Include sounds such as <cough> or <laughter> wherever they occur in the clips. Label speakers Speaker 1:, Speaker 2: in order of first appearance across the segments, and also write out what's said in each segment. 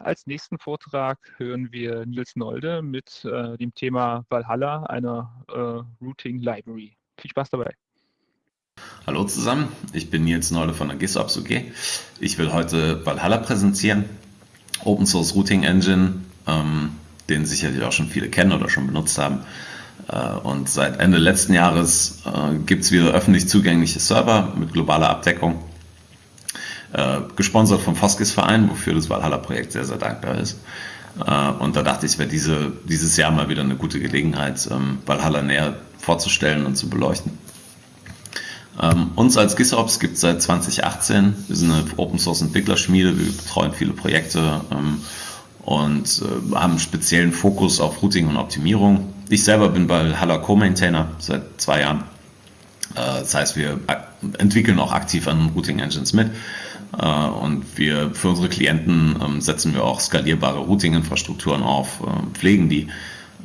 Speaker 1: als nächsten Vortrag hören wir Nils Nolde mit äh, dem Thema Valhalla, einer äh, Routing Library. Viel Spaß dabei.
Speaker 2: Hallo zusammen, ich bin Nils Nolde von der GitOps UG. Ich will heute Valhalla präsentieren, Open Source Routing Engine, ähm, den sicherlich auch schon viele kennen oder schon benutzt haben. Äh, und seit Ende letzten Jahres äh, gibt es wieder öffentlich zugängliche Server mit globaler Abdeckung äh, gesponsert vom Foskis-Verein, wofür das Valhalla-Projekt sehr, sehr dankbar ist. Äh, und da dachte ich, es wäre diese, dieses Jahr mal wieder eine gute Gelegenheit, ähm, Valhalla näher vorzustellen und zu beleuchten. Ähm, uns als GitOps gibt es seit 2018. Wir sind eine Open Source Entwicklerschmiede, wir betreuen viele Projekte ähm, und äh, haben einen speziellen Fokus auf Routing und Optimierung. Ich selber bin Valhalla Co-Maintainer seit zwei Jahren. Äh, das heißt, wir entwickeln auch aktiv an Routing Engines mit äh, und wir für unsere Klienten ähm, setzen wir auch skalierbare Routing-Infrastrukturen auf, äh, pflegen die.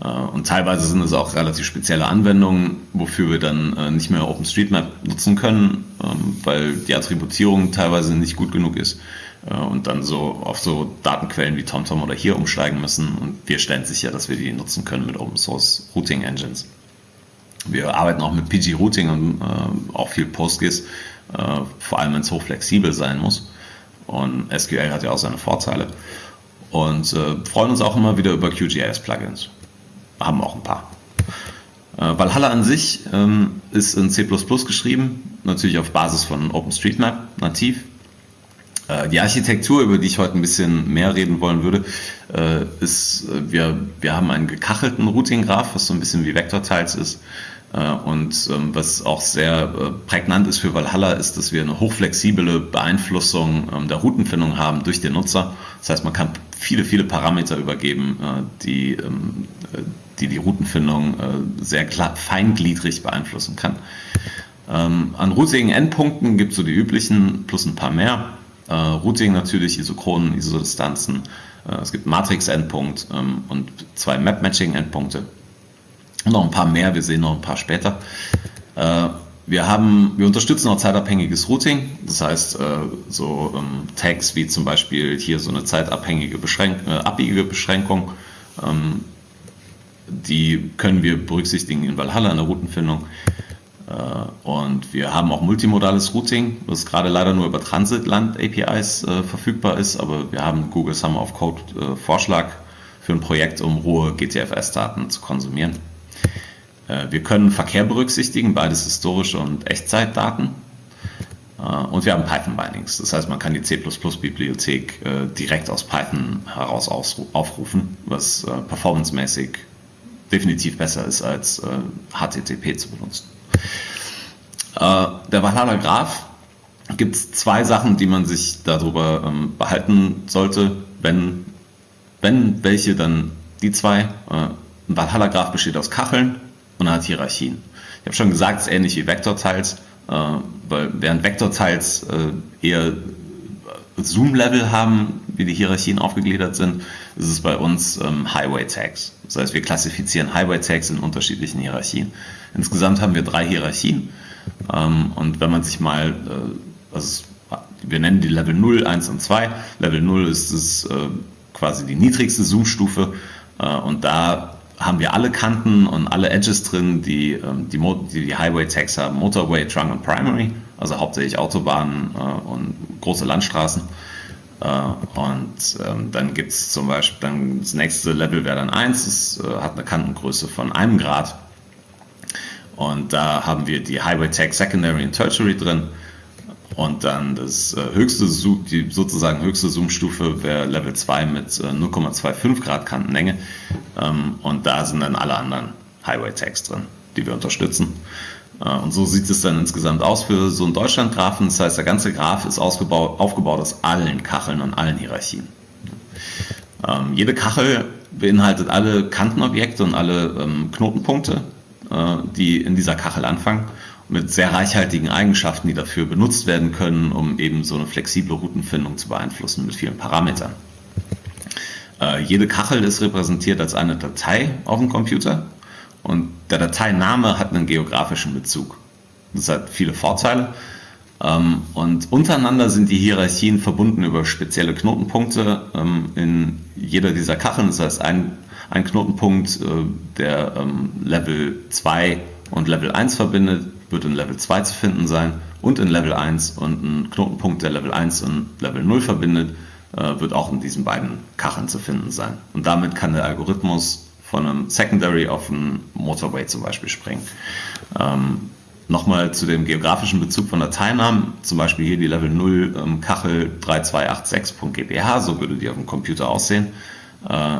Speaker 2: Äh, und teilweise sind es auch relativ spezielle Anwendungen, wofür wir dann nicht mehr OpenStreetMap nutzen können, ähm, weil die Attributierung teilweise nicht gut genug ist und dann so auf so Datenquellen wie TomTom oder hier umsteigen müssen. Und wir stellen sicher, dass wir die nutzen können mit Open Source Routing Engines. Wir arbeiten auch mit PG Routing und auch viel PostGIS äh, vor allem wenn es hochflexibel sein muss. Und SQL hat ja auch seine Vorteile. Und äh, freuen uns auch immer wieder über QGIS-Plugins. Haben auch ein paar. Äh, Valhalla an sich ähm, ist in C geschrieben, natürlich auf Basis von OpenStreetMap nativ. Äh, die Architektur, über die ich heute ein bisschen mehr reden wollen würde, äh, ist, äh, wir, wir haben einen gekachelten Routing-Graph, was so ein bisschen wie Vektortiles ist. Äh, und ähm, was auch sehr äh, prägnant ist für Valhalla, ist, dass wir eine hochflexible Beeinflussung ähm, der Routenfindung haben durch den Nutzer. Das heißt, man kann viele, viele Parameter übergeben, äh, die ähm, die, die Routenfindung sehr feingliedrig beeinflussen kann. An Routing-Endpunkten gibt es so die üblichen plus ein paar mehr. Routing natürlich, Isochronen, Isodistanzen. Es gibt Matrix-Endpunkt und zwei Map-Matching-Endpunkte noch ein paar mehr, wir sehen noch ein paar später. Äh, wir, haben, wir unterstützen auch zeitabhängiges Routing, das heißt äh, so ähm, Tags wie zum Beispiel hier so eine zeitabhängige Beschränk äh, abbiegige Beschränkung, ähm, die können wir berücksichtigen in Valhalla in der Routenfindung. Und wir haben auch multimodales Routing, was gerade leider nur über Transitland-APIs äh, verfügbar ist, aber wir haben Google Summer of Code äh, Vorschlag für ein Projekt, um rohe GTFS-Daten zu konsumieren. Äh, wir können Verkehr berücksichtigen, beides historische und Echtzeitdaten. Äh, und wir haben Python-Bindings. Das heißt, man kann die C++-Bibliothek äh, direkt aus Python heraus aufrufen, was performancemäßig definitiv besser ist, als HTTP zu benutzen. Der Valhalla Graph gibt es zwei Sachen, die man sich darüber ähm, behalten sollte. Wenn, wenn welche, dann die zwei. Ein Valhalla Graph besteht aus Kacheln und hat Hierarchien. Ich habe schon gesagt, es ist ähnlich wie Vektorteils, äh, weil während Vektorteils äh, eher Zoom-Level haben, wie die Hierarchien aufgegliedert sind, ist es bei uns ähm, Highway-Tags. Das heißt, wir klassifizieren Highway-Tags in unterschiedlichen Hierarchien. Insgesamt haben wir drei Hierarchien. Ähm, und wenn man sich mal, äh, also wir nennen die Level 0, 1 und 2. Level 0 ist es äh, quasi die niedrigste Zoom-Stufe. Äh, und da haben wir alle Kanten und alle Edges drin, die ähm, die, die, die Highway-Tags haben, Motorway, Trunk und Primary, also hauptsächlich Autobahnen äh, und große Landstraßen. Äh, und ähm, dann gibt es zum Beispiel, dann das nächste Level wäre dann 1, das äh, hat eine Kantengröße von einem Grad. Und da haben wir die Highway Tag Secondary und Tertiary drin. Und dann das äh, höchste, die sozusagen höchste Zoom-Stufe wäre Level 2 mit 0,25 äh, Grad Kantenlänge. Ähm, und da sind dann alle anderen Highway-Tags drin, die wir unterstützen. Äh, und so sieht es dann insgesamt aus für so einen Deutschland-Graphen. Das heißt, der ganze Graph ist aufgebaut aus allen Kacheln und allen Hierarchien. Ähm, jede Kachel beinhaltet alle Kantenobjekte und alle ähm, Knotenpunkte, die in dieser Kachel anfangen mit sehr reichhaltigen Eigenschaften, die dafür benutzt werden können, um eben so eine flexible Routenfindung zu beeinflussen mit vielen Parametern. Äh, jede Kachel ist repräsentiert als eine Datei auf dem Computer und der Dateiname hat einen geografischen Bezug. Das hat viele Vorteile. Ähm, und untereinander sind die Hierarchien verbunden über spezielle Knotenpunkte ähm, in jeder dieser Kacheln. Das heißt, ein, ein Knotenpunkt, äh, der ähm, Level 2 und Level 1 verbindet, wird in Level 2 zu finden sein und in Level 1 und ein Knotenpunkt, der Level 1 und Level 0 verbindet, äh, wird auch in diesen beiden Kacheln zu finden sein. Und damit kann der Algorithmus von einem Secondary auf einen Motorway zum Beispiel springen. Ähm, Nochmal zu dem geografischen Bezug von Dateinamen, zum Beispiel hier die Level 0 ähm, Kachel 3286.gbh, so würde die auf dem Computer aussehen. Äh,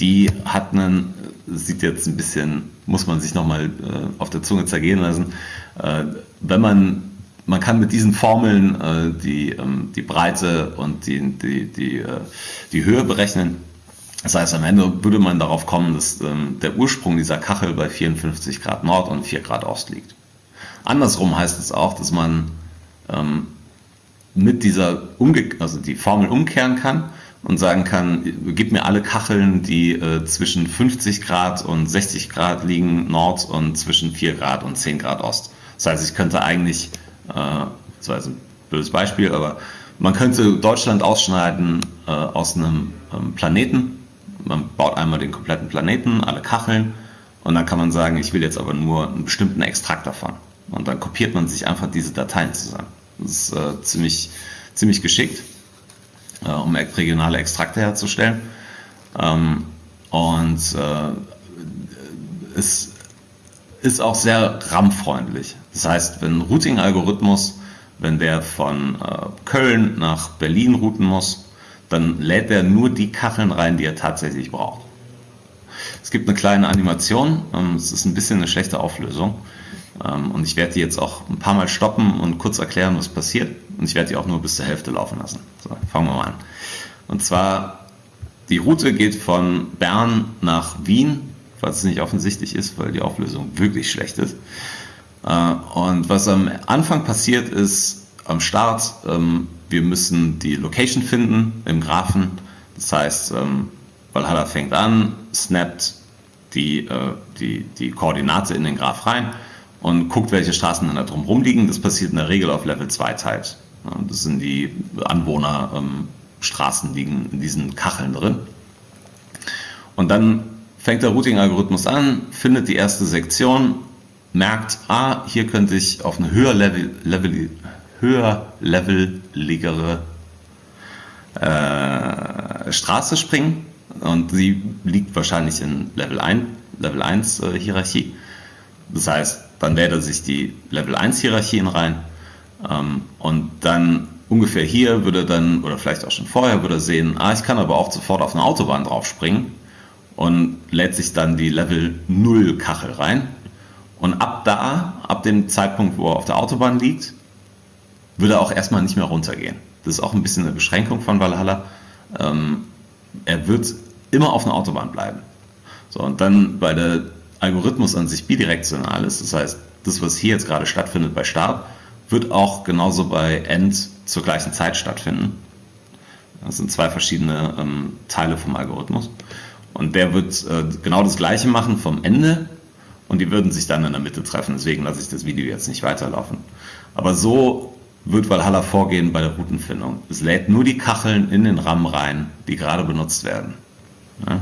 Speaker 2: die hat einen, sieht jetzt ein bisschen, muss man sich nochmal äh, auf der Zunge zergehen lassen. Äh, wenn man, man kann mit diesen Formeln äh, die, ähm, die Breite und die, die, die, äh, die Höhe berechnen. Das heißt, am Ende würde man darauf kommen, dass ähm, der Ursprung dieser Kachel bei 54 Grad Nord und 4 Grad Ost liegt. Andersrum heißt es auch, dass man ähm, mit dieser Umge also die Formel umkehren kann und sagen kann, gib mir alle Kacheln, die äh, zwischen 50 Grad und 60 Grad liegen, Nord und zwischen 4 Grad und 10 Grad Ost. Das heißt, ich könnte eigentlich, äh, das war jetzt ein blödes Beispiel, aber man könnte Deutschland ausschneiden äh, aus einem ähm, Planeten. Man baut einmal den kompletten Planeten, alle Kacheln und dann kann man sagen, ich will jetzt aber nur einen bestimmten Extrakt davon. Und dann kopiert man sich einfach diese Dateien zusammen. Das ist äh, ziemlich, ziemlich geschickt, äh, um regionale Extrakte herzustellen. Ähm, und äh, es ist auch sehr RAM-freundlich. Das heißt, wenn ein Routing-Algorithmus, wenn der von äh, Köln nach Berlin routen muss, dann lädt er nur die Kacheln rein, die er tatsächlich braucht. Es gibt eine kleine Animation, ähm, es ist ein bisschen eine schlechte Auflösung. Ähm, und ich werde die jetzt auch ein paar Mal stoppen und kurz erklären, was passiert. Und ich werde die auch nur bis zur Hälfte laufen lassen. So, fangen wir mal an. Und zwar, die Route geht von Bern nach Wien, falls es nicht offensichtlich ist, weil die Auflösung wirklich schlecht ist. Äh, und was am Anfang passiert ist, am Start, ähm, wir müssen die Location finden im Graphen. Das heißt, ähm, Valhalla fängt an, snappt die, äh, die, die Koordinate in den Graph rein und guckt, welche Straßen dann da drumherum liegen. Das passiert in der Regel auf Level 2 Teils. Das sind die Anwohnerstraßen, ähm, liegen in diesen Kacheln drin. Und dann fängt der Routing-Algorithmus an, findet die erste Sektion, merkt, ah, hier könnte ich auf eine höher, Level, Level, höher leveligere äh, Straße springen. Und sie liegt wahrscheinlich in Level 1, Level 1 äh, Hierarchie. Das heißt, dann lädt er sich die Level 1 Hierarchien rein ähm, und dann ungefähr hier würde er dann, oder vielleicht auch schon vorher, würde er sehen, ah, ich kann aber auch sofort auf eine Autobahn draufspringen und lädt sich dann die Level 0 Kachel rein. Und ab da, ab dem Zeitpunkt, wo er auf der Autobahn liegt, würde er auch erstmal nicht mehr runtergehen. Das ist auch ein bisschen eine Beschränkung von Valhalla. Ähm, er wird immer auf einer Autobahn bleiben. So, und dann bei der Algorithmus an sich bidirektional ist, das heißt, das, was hier jetzt gerade stattfindet bei Start, wird auch genauso bei End zur gleichen Zeit stattfinden. Das sind zwei verschiedene ähm, Teile vom Algorithmus. Und der wird äh, genau das gleiche machen vom Ende und die würden sich dann in der Mitte treffen. Deswegen lasse ich das Video jetzt nicht weiterlaufen. Aber so wird Valhalla vorgehen bei der Routenfindung. Es lädt nur die Kacheln in den RAM rein, die gerade benutzt werden. Ja?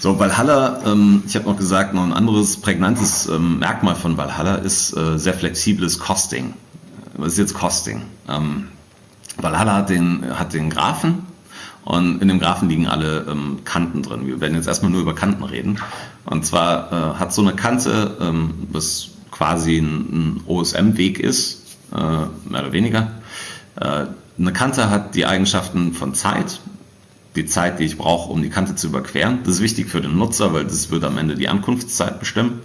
Speaker 2: So, Valhalla, ähm, ich habe noch gesagt, noch ein anderes prägnantes ähm, Merkmal von Valhalla ist äh, sehr flexibles Costing. Was ist jetzt Costing? Ähm, Valhalla hat den, hat den Graphen und in dem Graphen liegen alle ähm, Kanten drin. Wir werden jetzt erstmal nur über Kanten reden. Und zwar äh, hat so eine Kante, ähm, was quasi ein, ein OSM-Weg ist, äh, mehr oder weniger. Äh, eine Kante hat die Eigenschaften von Zeit, die Zeit, die ich brauche, um die Kante zu überqueren. Das ist wichtig für den Nutzer, weil das wird am Ende die Ankunftszeit bestimmen.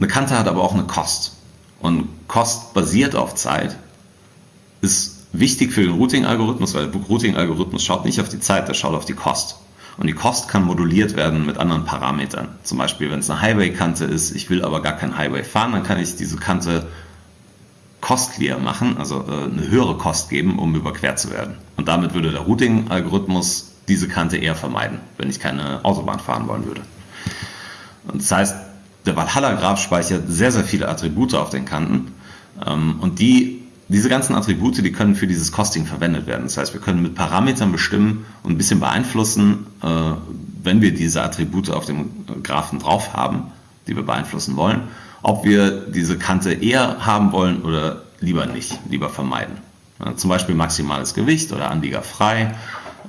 Speaker 2: Eine Kante hat aber auch eine Kost. Und Kost basiert auf Zeit ist wichtig für den Routing-Algorithmus, weil der Routing-Algorithmus schaut nicht auf die Zeit, der schaut auf die Kost. Und die Kost kann moduliert werden mit anderen Parametern. Zum Beispiel, wenn es eine Highway-Kante ist, ich will aber gar kein Highway fahren, dann kann ich diese Kante costlier machen, also äh, eine höhere Kost geben, um überquert zu werden. Und damit würde der Routing-Algorithmus diese Kante eher vermeiden, wenn ich keine Autobahn fahren wollen würde. Und das heißt, der Valhalla-Graph speichert sehr, sehr viele Attribute auf den Kanten. Ähm, und die, diese ganzen Attribute, die können für dieses Costing verwendet werden. Das heißt, wir können mit Parametern bestimmen und ein bisschen beeinflussen, äh, wenn wir diese Attribute auf dem Graphen drauf haben, die wir beeinflussen wollen, ob wir diese Kante eher haben wollen oder lieber nicht, lieber vermeiden. Zum Beispiel maximales Gewicht oder Anlieger frei.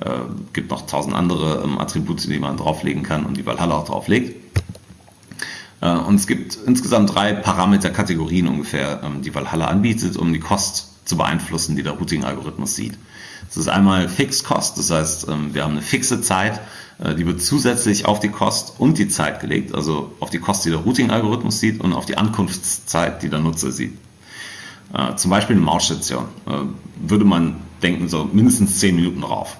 Speaker 2: Äh, gibt noch tausend andere ähm, Attribute, die man drauflegen kann und die Valhalla auch drauflegt. Äh, und es gibt insgesamt drei Parameterkategorien ungefähr, ähm, die Valhalla anbietet, um die Kost zu beeinflussen, die der Routing-Algorithmus sieht. Das ist einmal Fixed Cost, das heißt, ähm, wir haben eine fixe Zeit, äh, die wird zusätzlich auf die Kost und die Zeit gelegt, also auf die Kost, die der Routing-Algorithmus sieht und auf die Ankunftszeit, die der Nutzer sieht. Äh, zum Beispiel eine Mausstation würde man denken, so mindestens 10 Minuten drauf.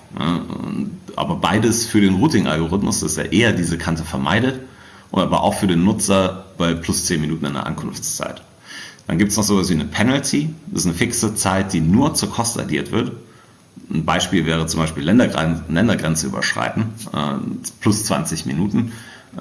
Speaker 2: Aber beides für den Routing-Algorithmus, dass er eher diese Kante vermeidet aber auch für den Nutzer bei plus 10 Minuten in der Ankunftszeit. Dann gibt es noch sowas wie eine Penalty. Das ist eine fixe Zeit, die nur zur Kost addiert wird. Ein Beispiel wäre zum Beispiel Ländergrenze, Ländergrenze überschreiten, äh, plus 20 Minuten.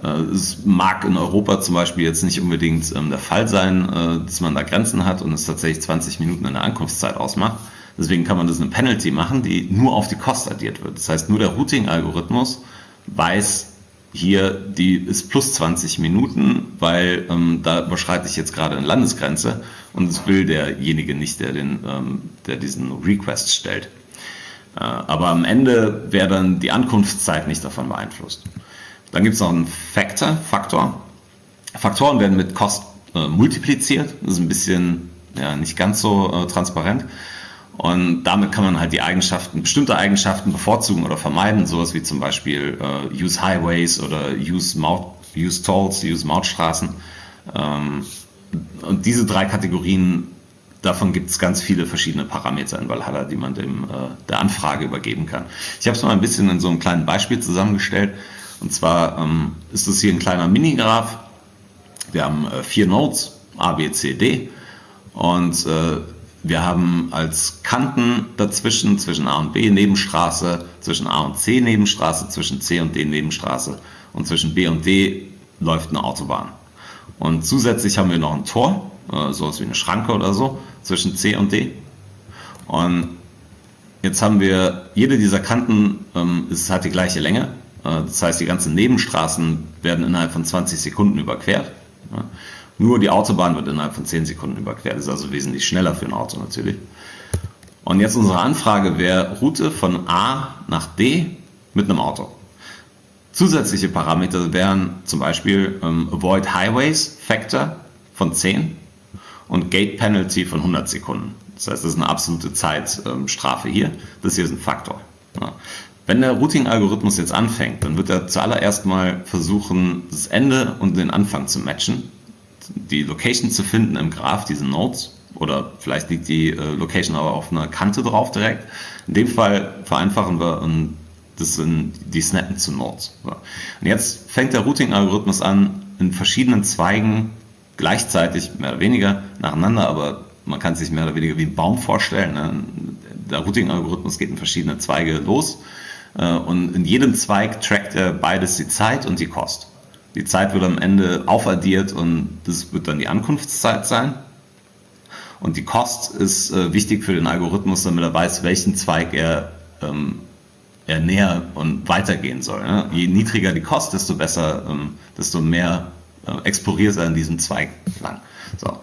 Speaker 2: Äh, es mag in Europa zum Beispiel jetzt nicht unbedingt ähm, der Fall sein, äh, dass man da Grenzen hat und es tatsächlich 20 Minuten in der Ankunftszeit ausmacht. Deswegen kann man das eine Penalty machen, die nur auf die Kost addiert wird. Das heißt, nur der Routing-Algorithmus weiß, hier, die ist plus 20 Minuten, weil ähm, da überschreite ich jetzt gerade eine Landesgrenze und das will derjenige nicht, der, den, ähm, der diesen Request stellt. Äh, aber am Ende wäre dann die Ankunftszeit nicht davon beeinflusst. Dann gibt es noch einen Factor, Faktor. Faktoren werden mit Cost äh, multipliziert. Das ist ein bisschen ja, nicht ganz so äh, transparent. Und damit kann man halt die Eigenschaften, bestimmte Eigenschaften bevorzugen oder vermeiden, sowas wie zum Beispiel äh, Use Highways oder Use, Maut, use Tolls, Use Mautstraßen. Ähm, und diese drei Kategorien, davon gibt es ganz viele verschiedene Parameter in Valhalla, die man dem, äh, der Anfrage übergeben kann. Ich habe es mal ein bisschen in so einem kleinen Beispiel zusammengestellt. Und zwar ähm, ist das hier ein kleiner Minigraph. Wir haben äh, vier Nodes, A, B, C, D. Und äh, wir haben als Kanten dazwischen, zwischen A und B Nebenstraße, zwischen A und C Nebenstraße, zwischen C und D Nebenstraße und zwischen B und D läuft eine Autobahn. Und zusätzlich haben wir noch ein Tor, äh, sowas wie eine Schranke oder so, zwischen C und D. Und jetzt haben wir, jede dieser Kanten ähm, ist, hat die gleiche Länge. Äh, das heißt, die ganzen Nebenstraßen werden innerhalb von 20 Sekunden überquert. Nur die Autobahn wird innerhalb von 10 Sekunden überquert. Das ist also wesentlich schneller für ein Auto natürlich. Und jetzt unsere Anfrage wäre Route von A nach D mit einem Auto. Zusätzliche Parameter wären zum Beispiel ähm, Avoid Highways Factor von 10 und Gate Penalty von 100 Sekunden. Das heißt, das ist eine absolute Zeitstrafe ähm, hier. Das hier ist ein Faktor. Ja. Wenn der Routing-Algorithmus jetzt anfängt, dann wird er zuallererst mal versuchen, das Ende und den Anfang zu matchen die Location zu finden im Graph, diese Nodes. Oder vielleicht liegt die äh, Location aber auf einer Kante drauf direkt. In dem Fall vereinfachen wir und das sind die Snappen zu Nodes. So. Und jetzt fängt der Routing-Algorithmus an, in verschiedenen Zweigen gleichzeitig, mehr oder weniger, nacheinander, aber man kann sich mehr oder weniger wie ein Baum vorstellen. Ne? Der Routing-Algorithmus geht in verschiedene Zweige los äh, und in jedem Zweig trackt er beides die Zeit und die Kost. Die Zeit wird am Ende aufaddiert und das wird dann die Ankunftszeit sein. Und die Kost ist äh, wichtig für den Algorithmus, damit er weiß, welchen Zweig er, ähm, er näher und weitergehen soll. Ne? Je niedriger die Kost, desto besser, ähm, desto mehr äh, exploriert er in diesem Zweig lang. So.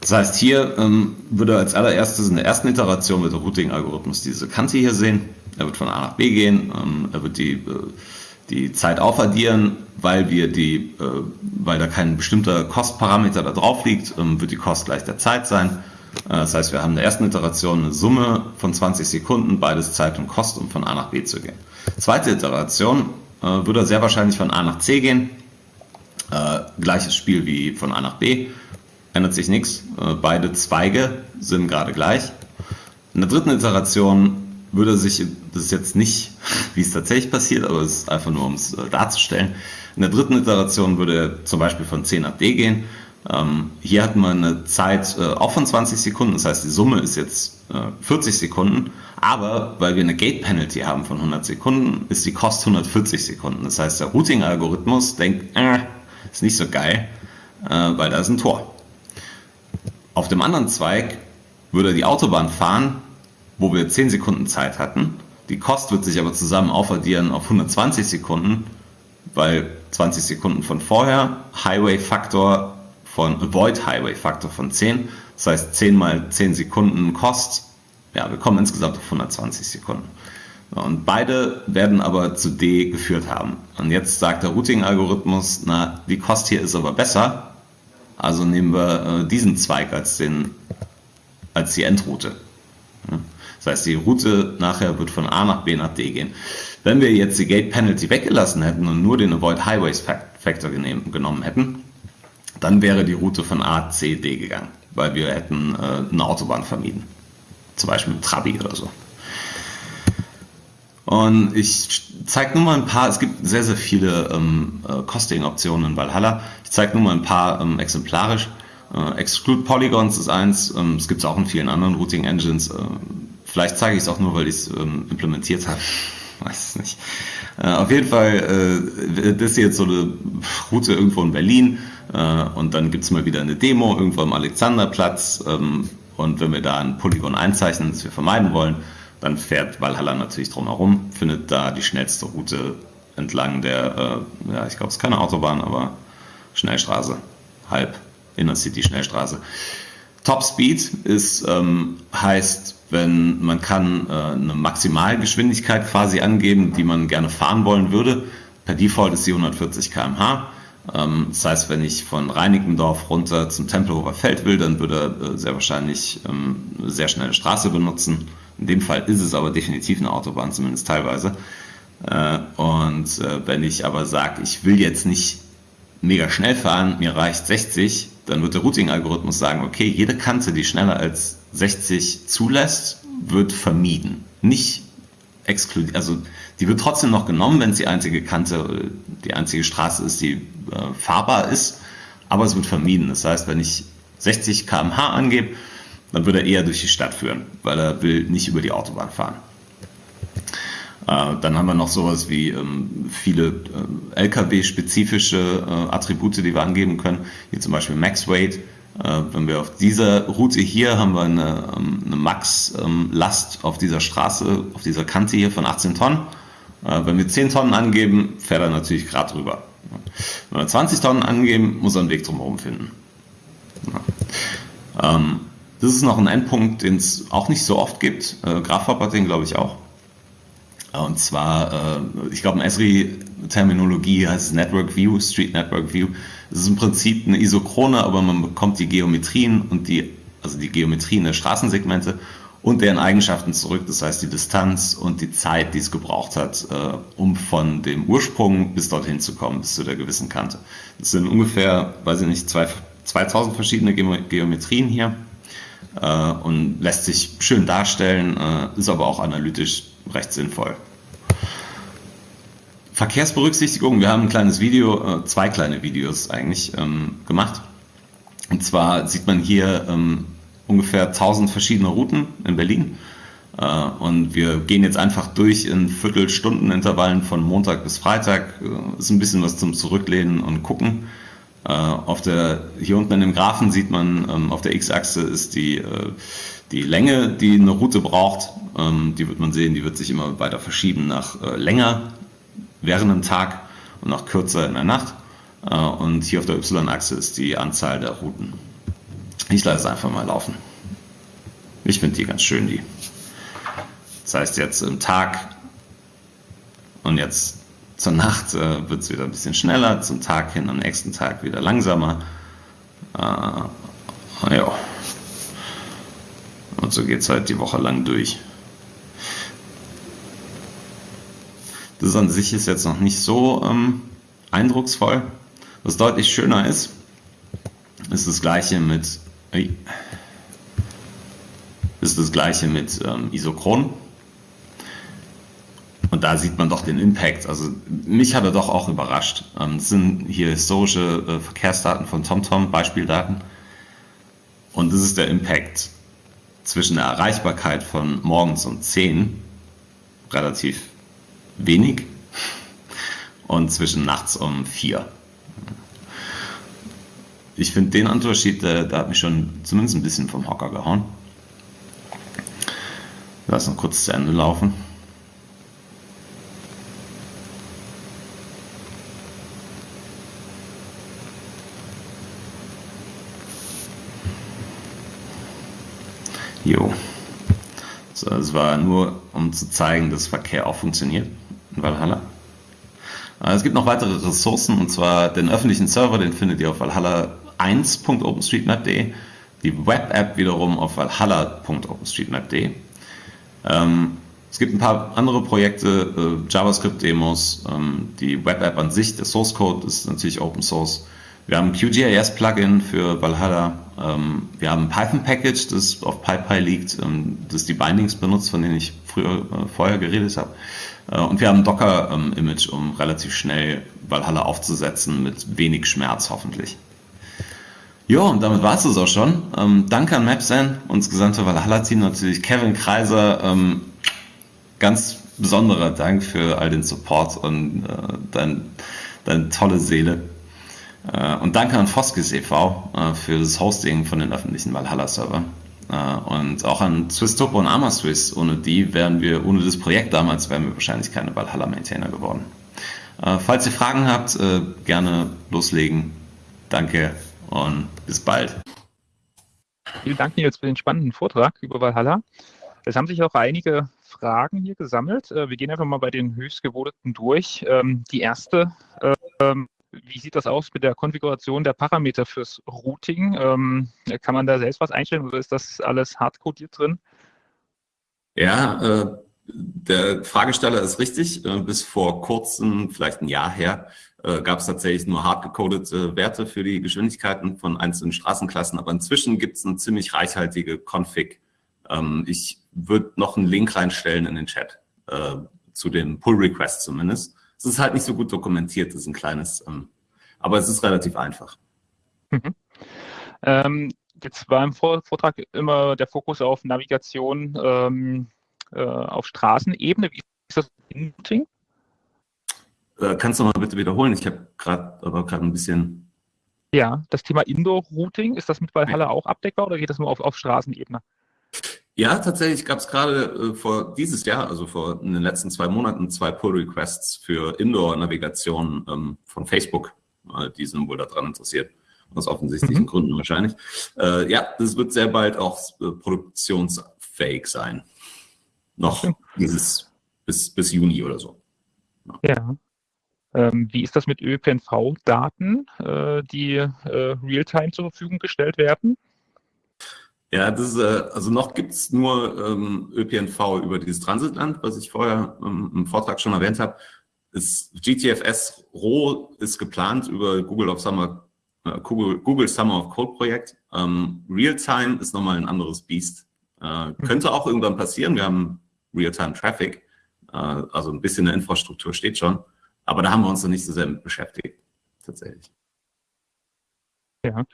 Speaker 2: Das heißt, hier ähm, würde als allererstes in der ersten Iteration mit der Routing-Algorithmus diese Kante hier sehen. Er wird von A nach B gehen, ähm, er wird die äh, die Zeit aufaddieren, weil wir die, äh, weil da kein bestimmter Kostparameter da drauf liegt, ähm, wird die Kost gleich der Zeit sein. Äh, das heißt, wir haben in der ersten Iteration eine Summe von 20 Sekunden, beides Zeit und Kost, um von A nach B zu gehen. Zweite Iteration äh, würde sehr wahrscheinlich von A nach C gehen. Äh, gleiches Spiel wie von A nach B, ändert sich nichts. Äh, beide Zweige sind gerade gleich. In der dritten Iteration würde sich, das ist jetzt nicht, wie es tatsächlich passiert, aber es ist einfach nur, um es äh, darzustellen. In der dritten Iteration würde er zum Beispiel von C nach D gehen. Ähm, hier hat man eine Zeit äh, auch von 20 Sekunden, das heißt, die Summe ist jetzt äh, 40 Sekunden, aber weil wir eine Gate Penalty haben von 100 Sekunden, ist die Kost 140 Sekunden. Das heißt, der Routing-Algorithmus denkt, äh, ist nicht so geil, äh, weil da ist ein Tor. Auf dem anderen Zweig würde die Autobahn fahren, wo wir 10 Sekunden Zeit hatten. Die Kost wird sich aber zusammen aufaddieren auf 120 Sekunden, weil 20 Sekunden von vorher, Highway-Faktor von, Avoid-Highway-Faktor von 10, das heißt 10 mal 10 Sekunden Kost, ja, wir kommen insgesamt auf 120 Sekunden. Und beide werden aber zu D geführt haben. Und jetzt sagt der Routing-Algorithmus, na, die Kost hier ist aber besser, also nehmen wir äh, diesen Zweig als, den, als die Endroute. Das heißt, die Route nachher wird von A nach B nach D gehen. Wenn wir jetzt die Gate Penalty weggelassen hätten und nur den Avoid Highways Factor genommen hätten, dann wäre die Route von A, C, D gegangen, weil wir hätten äh, eine Autobahn vermieden. Zum Beispiel mit Trabi oder so. Und ich zeige nur mal ein paar, es gibt sehr, sehr viele ähm, äh, Costing-Optionen in Valhalla. Ich zeige nur mal ein paar ähm, exemplarisch. Äh, Exclude Polygons ist eins, ähm, es gibt es auch in vielen anderen Routing Engines. Äh, vielleicht zeige ich es auch nur, weil ich es ähm, implementiert habe. <laughs> Weiß es nicht. Äh, auf jeden Fall, äh, das ist jetzt so eine Route irgendwo in Berlin äh, und dann gibt es mal wieder eine Demo irgendwo am Alexanderplatz. Ähm, und wenn wir da ein Polygon einzeichnen, das wir vermeiden wollen, dann fährt Valhalla natürlich drumherum, findet da die schnellste Route entlang der, äh, ja, ich glaube, es ist keine Autobahn, aber Schnellstraße, halb Inner City Schnellstraße. Top Speed ist, ähm, heißt, wenn man kann äh, eine Maximalgeschwindigkeit quasi angeben, die man gerne fahren wollen würde. Per Default ist sie 140 km/h. Ähm, das heißt, wenn ich von Reinickendorf runter zum Tempelhofer Feld will, dann würde er äh, sehr wahrscheinlich ähm, eine sehr schnelle Straße benutzen. In dem Fall ist es aber definitiv eine Autobahn, zumindest teilweise. Äh, und wenn ich aber sage, ich will jetzt nicht mega schnell fahren, mir reicht 60, dann wird der Routing-Algorithmus sagen, okay, jede Kante, die schneller als 60 zulässt, wird vermieden. Nicht exkludiert, also die wird trotzdem noch genommen, wenn es die einzige Kante, die einzige Straße ist, die äh, fahrbar ist, aber es wird vermieden. Das heißt, wenn ich 60 km/h angebe, dann würde er eher durch die Stadt führen, weil er will nicht über die Autobahn fahren. Äh, dann haben wir noch sowas wie ähm, viele äh, LKW-spezifische Attribute, die wir angeben können. Hier zum Beispiel Max Weight. Äh, wenn wir auf dieser Route hier haben wir eine, ähm, eine Max-Last auf dieser Straße, auf dieser Kante hier von 18 Tonnen. Äh, wenn wir 10 Tonnen angeben, fährt er natürlich gerade drüber. Wenn wir 20 Tonnen angeben, muss er einen Weg drumherum finden. Ähm, das ist noch ein Endpunkt, den es auch nicht so oft gibt. Äh, Grafhop hat den, glaube ich, auch. Und zwar, äh, ich glaube, in Esri-Terminologie heißt es Network View, Street Network View. Es ist im Prinzip eine Isochrone, aber man bekommt die Geometrien und die, also die Geometrien der Straßensegmente und deren Eigenschaften zurück. Das heißt, die Distanz und die Zeit, die es gebraucht hat, äh, um von dem Ursprung bis dorthin zu kommen, bis zu der gewissen Kante. Das sind ungefähr, weiß ich nicht, zwei, 2000 verschiedene Geometrien hier äh, und lässt sich schön darstellen, äh, ist aber auch analytisch recht sinnvoll. Verkehrsberücksichtigung, wir haben ein kleines Video, äh, zwei kleine Videos eigentlich ähm, gemacht. Und zwar sieht man hier ähm, ungefähr 1000 verschiedene Routen in Berlin. Äh, und wir gehen jetzt einfach durch in Viertelstundenintervallen von Montag bis Freitag. Äh, ist ein bisschen was zum Zurücklehnen und gucken. Auf der, hier unten in dem Graphen sieht man, ähm, auf der X-Achse ist die, die Länge, die eine Route braucht. Die wird man sehen, die wird sich immer weiter verschieben nach länger während dem Tag und nach kürzer in der Nacht. Und hier auf der Y-Achse ist die Anzahl der Routen. Ich lasse es einfach mal laufen. Ich finde die ganz schön, die. Das heißt jetzt im Tag und jetzt zur Nacht äh, wird es wieder ein bisschen schneller, zum Tag hin, am nächsten Tag wieder langsamer. Äh. Und so geht es halt die Woche lang durch. Das an sich ist jetzt noch nicht so ähm, eindrucksvoll. Was deutlich schöner ist, ist das gleiche mit, ist das gleiche mit ähm, Isochron. Und da sieht man doch den Impact. Also mich hat er doch auch überrascht. Ähm, das sind hier historische äh, Verkehrsdaten von TomTom, Beispieldaten. Und das ist der Impact zwischen der Erreichbarkeit von morgens um 10, relativ wenig, und zwischen nachts um 4. ich finde den Unterschied, der, der, hat mich schon zumindest ein bisschen vom Hocker gehauen. Lass noch kurz zu Ende laufen. Jo. So, es war nur, um zu zeigen, dass Verkehr auch funktioniert in Valhalla. Äh, es gibt noch weitere Ressourcen, und zwar den öffentlichen Server, den findet ihr auf valhalla1.openstreetmap.de, die Web-App wiederum auf valhalla.openstreetmap.de. Ähm, es gibt ein paar andere Projekte, äh, JavaScript-Demos, ähm, die Web-App an sich, der Source Code ist natürlich Open Source. Wir haben ein QGIS-Plugin für Valhalla. Ähm, wir haben ein Python-Package, das auf PyPy liegt, ähm, das die Bindings benutzt, von denen ich früher, äh, vorher geredet habe. Äh, und wir haben ein Docker-Image, um relativ schnell Valhalla aufzusetzen, mit wenig Schmerz hoffentlich. Ja, und damit war es es auch schon. Ähm, danke an Mapsan und das gesamte Valhalla-Team natürlich. Kevin Kreiser, ähm, ganz besonderer Dank für all den Support und äh, dein, deine tolle Seele. Äh, und danke an Foskis e.V. Äh, für das Hosting von den öffentlichen Valhalla-Server. Äh, und auch an Swisstopo und Amaswiss. Ohne die wären wir, ohne das Projekt damals, wären wir wahrscheinlich keine Valhalla-Maintainer geworden. Falls ihr Fragen habt, gerne loslegen. Danke und bis bald.
Speaker 1: Vielen Dank, Nils, für den spannenden Vortrag über Valhalla. Es haben sich auch einige Fragen hier gesammelt. Wir gehen einfach mal bei den höchstgevoteten durch. Ähm, die erste ähm, wie sieht das aus mit der Konfiguration der Parameter fürs Routing? Ähm, kann man da selbst was einstellen oder ist das alles hardcodiert drin?
Speaker 2: Ja, äh, der Fragesteller ist richtig. Äh, bis vor kurzem, vielleicht ein Jahr her, äh, gab es tatsächlich nur hardgecodete Werte für die Geschwindigkeiten von einzelnen Straßenklassen. Aber inzwischen gibt es eine ziemlich reichhaltige Config. Ähm, ich würde noch einen Link reinstellen in den Chat äh, zu den Pull-Requests zumindest. Es ist halt nicht so gut dokumentiert, das ist ein kleines, ähm, aber es ist relativ einfach.
Speaker 1: Mhm. Ähm, jetzt war im Vortrag immer der Fokus auf Navigation ähm, äh, auf Straßenebene. Wie ist das in Routing?
Speaker 2: Äh, kannst du mal bitte wiederholen? Ich habe gerade aber gerade ein bisschen.
Speaker 1: Ja, das Thema Indoor-Routing, ist das mit Valhalla auch abdeckbar oder geht das nur auf, auf Straßenebene?
Speaker 2: Ja, tatsächlich gab es gerade äh, vor dieses Jahr, also vor in den letzten zwei Monaten, zwei Pull-Requests für Indoor-Navigation ähm, von Facebook. Äh, die sind wohl daran interessiert, aus offensichtlichen mhm. Gründen wahrscheinlich. Äh, ja, das wird sehr bald auch äh, produktionsfähig sein. Noch okay. dieses bis, bis Juni oder so.
Speaker 1: Ja. ja. Ähm, wie ist das mit ÖPNV-Daten, äh, die äh, real-time zur Verfügung gestellt werden?
Speaker 2: Ja, das ist, äh, also noch gibt's nur ähm, ÖPNV über dieses Transitland, was ich vorher ähm, im Vortrag schon erwähnt habe. Ist GTFS Roh ist geplant über Google of Summer, äh, Google, Google Summer of Code Projekt. Ähm, Realtime ist nochmal ein anderes Biest. Äh, könnte auch irgendwann passieren. Wir haben Realtime Traffic, äh, also ein bisschen eine Infrastruktur steht schon. Aber da haben wir uns noch nicht so sehr mit beschäftigt, tatsächlich.
Speaker 1: Ja.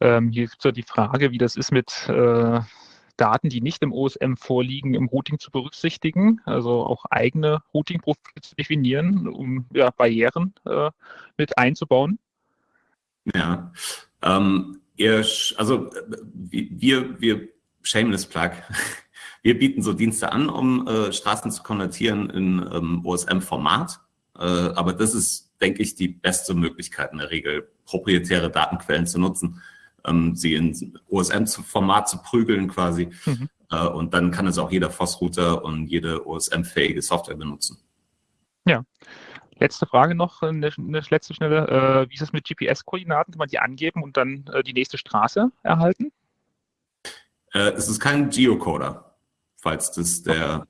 Speaker 1: Ähm, hier gibt es ja die Frage, wie das ist mit äh, Daten, die nicht im OSM vorliegen, im Routing zu berücksichtigen, also auch eigene Routing-Profile zu definieren, um ja, Barrieren äh, mit einzubauen.
Speaker 2: Ja, ähm, ihr, also wir, wir, shameless plug, <laughs> wir bieten so Dienste an, um äh, Straßen zu konvertieren in ähm, OSM-Format, äh, aber das ist, denke ich, die beste Möglichkeit in der Regel, proprietäre Datenquellen zu nutzen, ähm, sie in OSM-Format zu prügeln quasi. Mhm. Äh, und dann kann es auch jeder FOSS-Router und jede OSM-fähige Software benutzen.
Speaker 1: Ja. Letzte Frage noch, eine, eine letzte schnelle. Äh, wie ist es mit GPS-Koordinaten? Kann man die angeben und dann äh, die nächste Straße erhalten?
Speaker 2: Äh, es ist kein Geocoder, falls das der,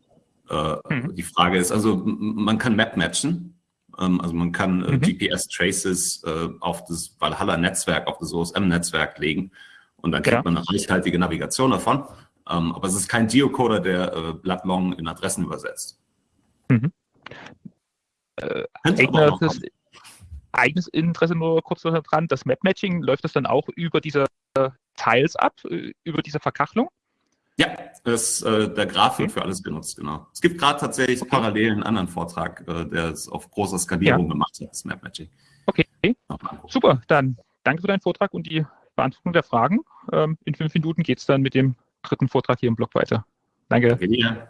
Speaker 2: äh, mhm. die Frage ist. Also man kann Map matchen also man kann äh, mhm. GPS-Traces äh, auf das Valhalla-Netzwerk, auf das OSM-Netzwerk legen und dann kriegt ja. man eine reichhaltige Navigation davon. Ähm, aber es ist kein Geocoder, der äh, Blattlong in Adressen übersetzt. Mhm.
Speaker 1: Äh, eigenes, eigenes Interesse nur kurz dran, das Map-Matching, läuft das dann auch über diese Tiles ab, über diese Verkachelung?
Speaker 2: Ja, das, äh, der Graph wird für alles genutzt, genau. Es gibt gerade tatsächlich okay. parallel einen anderen Vortrag, äh, der es auf großer Skalierung ja. gemacht hat, das Map Magic.
Speaker 1: Okay, super, dann danke für deinen Vortrag und die Beantwortung der Fragen. Ähm, in fünf Minuten geht es dann mit dem dritten Vortrag hier im Blog weiter. Danke.
Speaker 2: Danke dir.